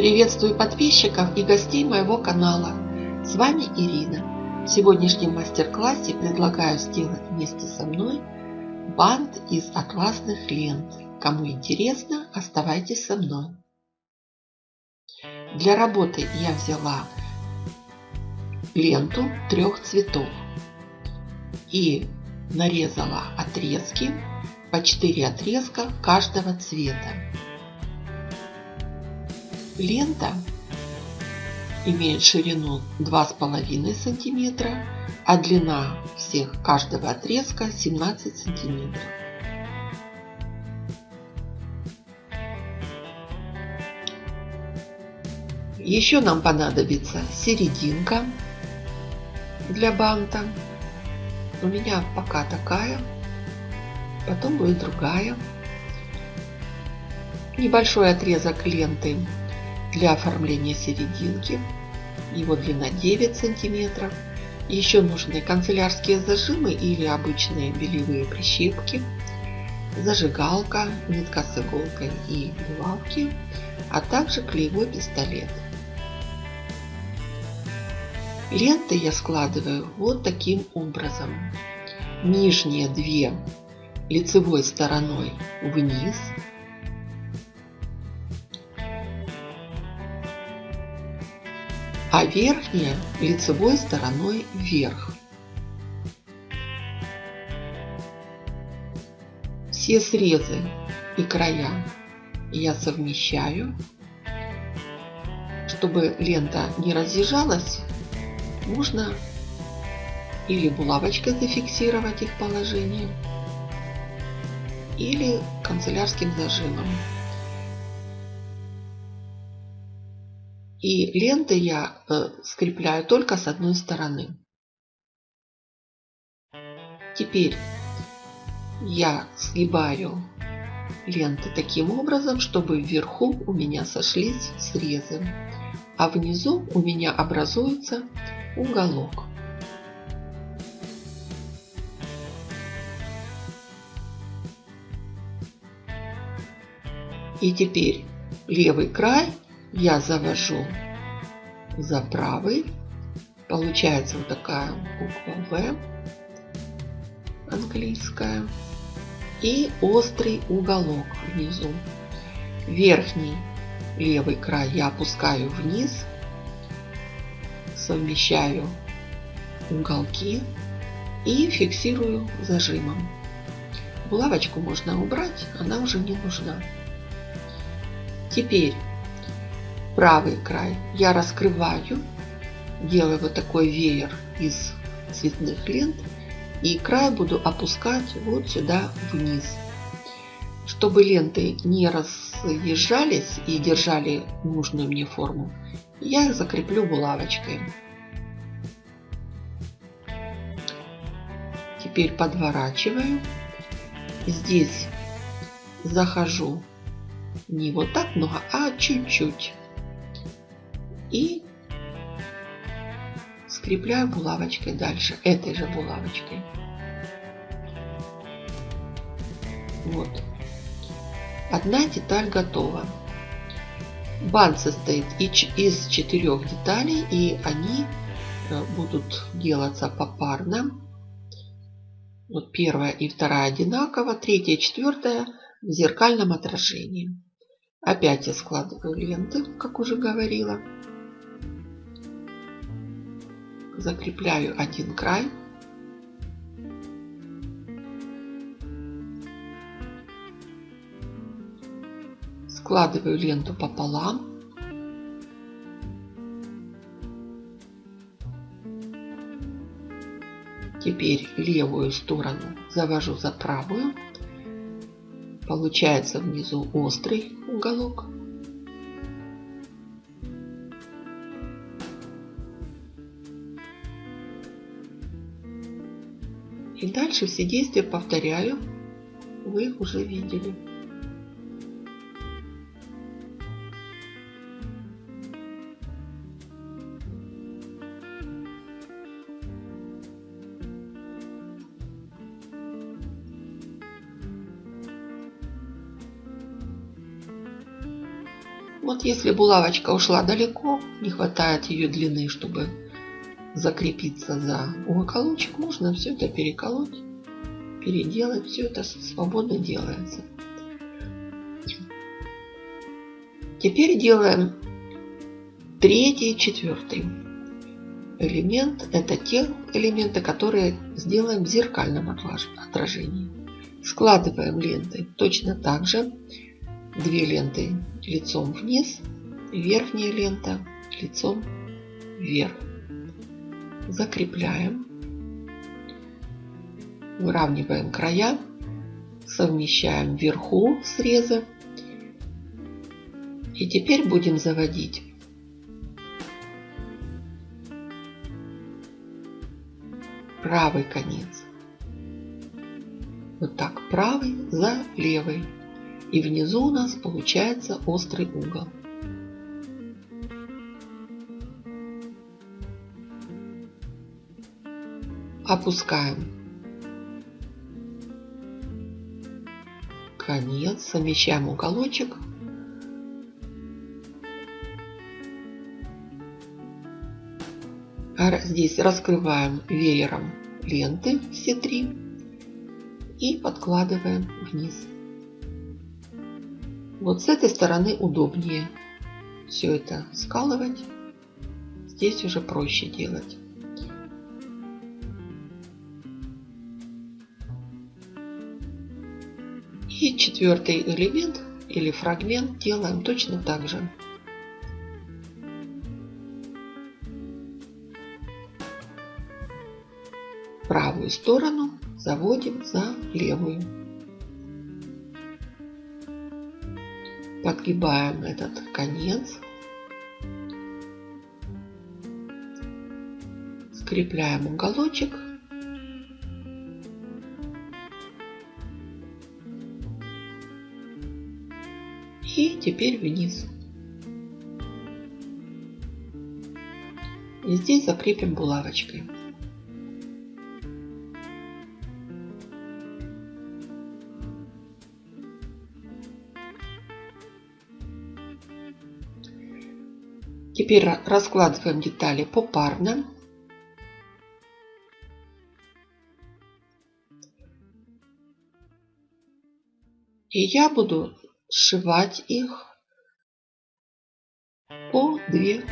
Приветствую подписчиков и гостей моего канала. С вами Ирина. В сегодняшнем мастер-классе предлагаю сделать вместе со мной бант из атласных лент. Кому интересно, оставайтесь со мной. Для работы я взяла ленту трех цветов и нарезала отрезки по 4 отрезка каждого цвета. Лента имеет ширину 2,5 сантиметра, а длина всех каждого отрезка 17 сантиметров. Еще нам понадобится серединка для банта. У меня пока такая, потом будет другая. Небольшой отрезок ленты для оформления серединки. Его длина 9 сантиметров. Еще нужны канцелярские зажимы или обычные белевые прищепки, зажигалка, нитка с иголкой и булавки, а также клеевой пистолет. Ленты я складываю вот таким образом. Нижние две лицевой стороной вниз, а верхняя лицевой стороной вверх. Все срезы и края я совмещаю, чтобы лента не разъезжалась можно или булавочкой зафиксировать их положение, или канцелярским зажимом. И ленты я э, скрепляю только с одной стороны. Теперь я сгибаю ленты таким образом, чтобы вверху у меня сошлись срезы, а внизу у меня образуется уголок. И теперь левый край я завожу за правый. Получается вот такая буква В английская. И острый уголок внизу. Верхний левый край я опускаю вниз совмещаю уголки и фиксирую зажимом. Булавочку можно убрать, она уже не нужна. Теперь правый край я раскрываю, делаю вот такой веер из цветных лент и край буду опускать вот сюда вниз. Чтобы ленты не разъезжались и держали нужную мне форму, я их закреплю булавочкой. Теперь подворачиваю. Здесь захожу не вот так много, а чуть-чуть. И скрепляю булавочкой дальше, этой же булавочкой. Вот. Одна деталь готова. Бант состоит из четырех деталей, и они э, будут делаться попарно. Вот первая и вторая одинаково, третья и четвертая в зеркальном отражении. Опять я складываю ленты, как уже говорила. Закрепляю один край. Складываю ленту пополам. Теперь левую сторону завожу за правую. Получается внизу острый уголок. И дальше все действия повторяю. Вы их уже видели. Вот если булавочка ушла далеко, не хватает ее длины, чтобы закрепиться за уголочек, можно все это переколоть, переделать. Все это свободно делается. Теперь делаем третий, четвертый элемент. Это те элементы, которые сделаем в зеркальном отражении. Складываем ленты точно так же. Две ленты лицом вниз, верхняя лента лицом вверх. Закрепляем. Выравниваем края. Совмещаем вверху срезы. И теперь будем заводить правый конец. Вот так, правый за левый. И внизу у нас получается острый угол. Опускаем конец, совмещаем уголочек. Здесь раскрываем веером ленты все три и подкладываем вниз. Вот с этой стороны удобнее все это скалывать. Здесь уже проще делать. Четвертый элемент или фрагмент делаем точно так же. Правую сторону заводим за левую. Подгибаем этот конец. Скрепляем уголочек. И теперь вниз. И здесь закрепим булавочкой. Теперь раскладываем детали попарно. И я буду сшивать их по две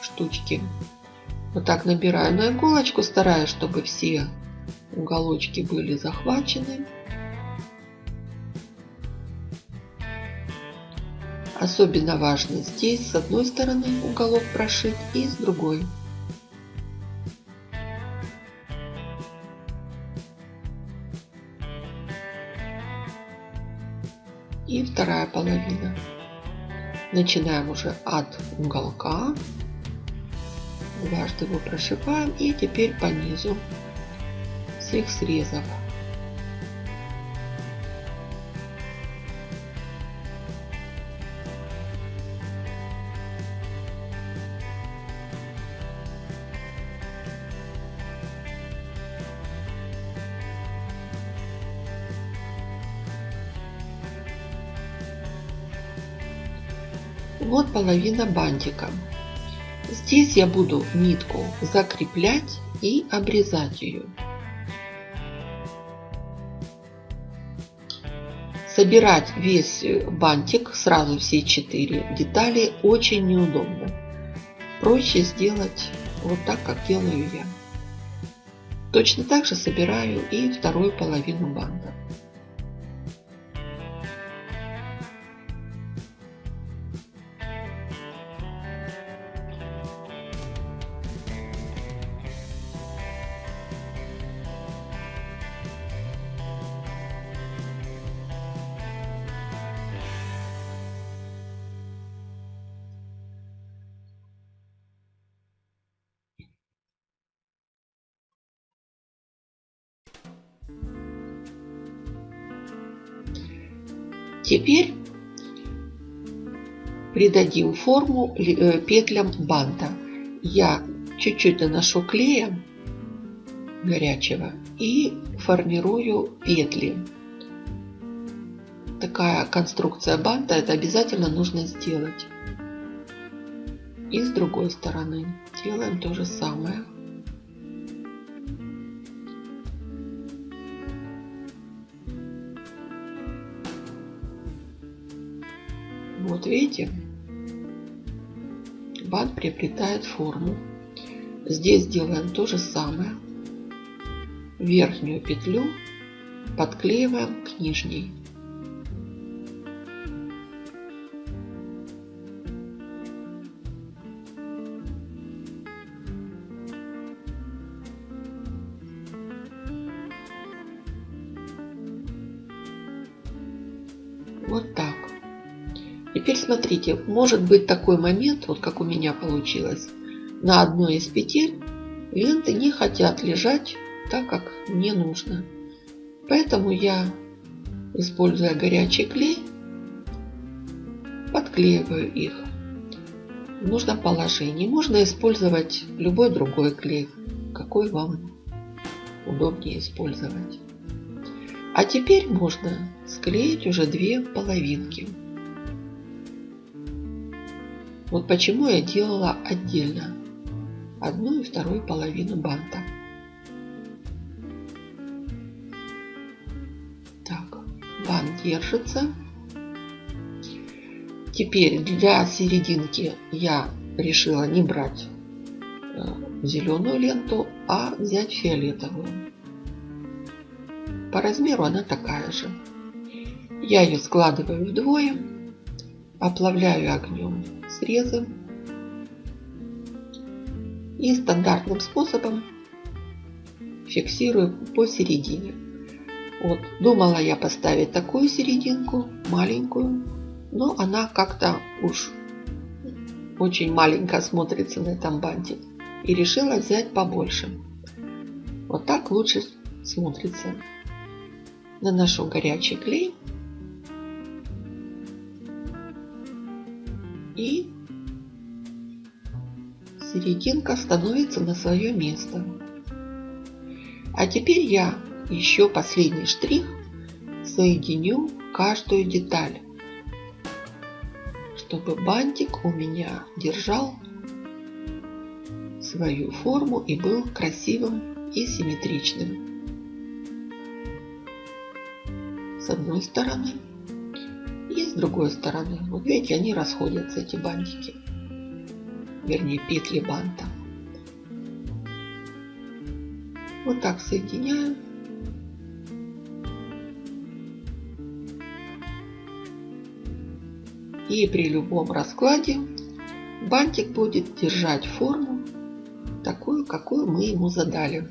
штучки. Вот так набираю на иголочку, стараюсь, чтобы все уголочки были захвачены. Особенно важно здесь с одной стороны уголок прошить и с другой. И вторая половина. Начинаем уже от уголка. Дважды его прошиваем и теперь по низу всех срезов. Вот половина бантика. Здесь я буду нитку закреплять и обрезать ее. Собирать весь бантик, сразу все четыре детали, очень неудобно. Проще сделать вот так, как делаю я. Точно так же собираю и вторую половину банта. Теперь придадим форму э, петлям банта. Я чуть-чуть наношу клея горячего и формирую петли. Такая конструкция банта, это обязательно нужно сделать. И с другой стороны делаем то же самое. Видите, бант приобретает форму. Здесь делаем то же самое. Верхнюю петлю подклеиваем к нижней. Теперь смотрите, может быть такой момент, вот как у меня получилось, на одной из петель ленты не хотят лежать так, как мне нужно. Поэтому я, используя горячий клей, подклеиваю их в нужном положении. Можно использовать любой другой клей, какой вам удобнее использовать. А теперь можно склеить уже две половинки. Вот почему я делала отдельно одну и вторую половину банта. Так, бант держится. Теперь для серединки я решила не брать э, зеленую ленту, а взять фиолетовую. По размеру она такая же. Я ее складываю вдвое, оплавляю огнем срезы и стандартным способом фиксирую посередине. Вот, думала я поставить такую серединку, маленькую, но она как-то уж очень маленько смотрится на этом банте. И решила взять побольше. Вот так лучше смотрится наношу горячий клей серединка становится на свое место. А теперь я еще последний штрих соединю каждую деталь, чтобы бантик у меня держал свою форму и был красивым и симметричным. с одной стороны и с другой стороны. Вот видите, они расходятся, эти бантики. Вернее, петли банта. Вот так соединяю. И при любом раскладе бантик будет держать форму такую, какую мы ему задали.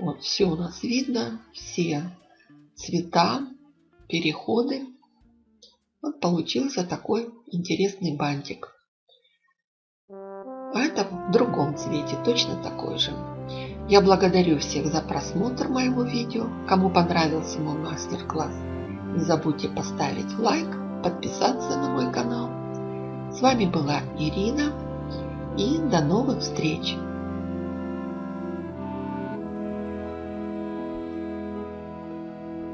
Вот все у нас видно, все цвета, переходы. Вот получился такой интересный бантик. А это в другом цвете, точно такой же. Я благодарю всех за просмотр моего видео. Кому понравился мой мастер-класс, не забудьте поставить лайк, подписаться на мой канал. С вами была Ирина и до новых встреч!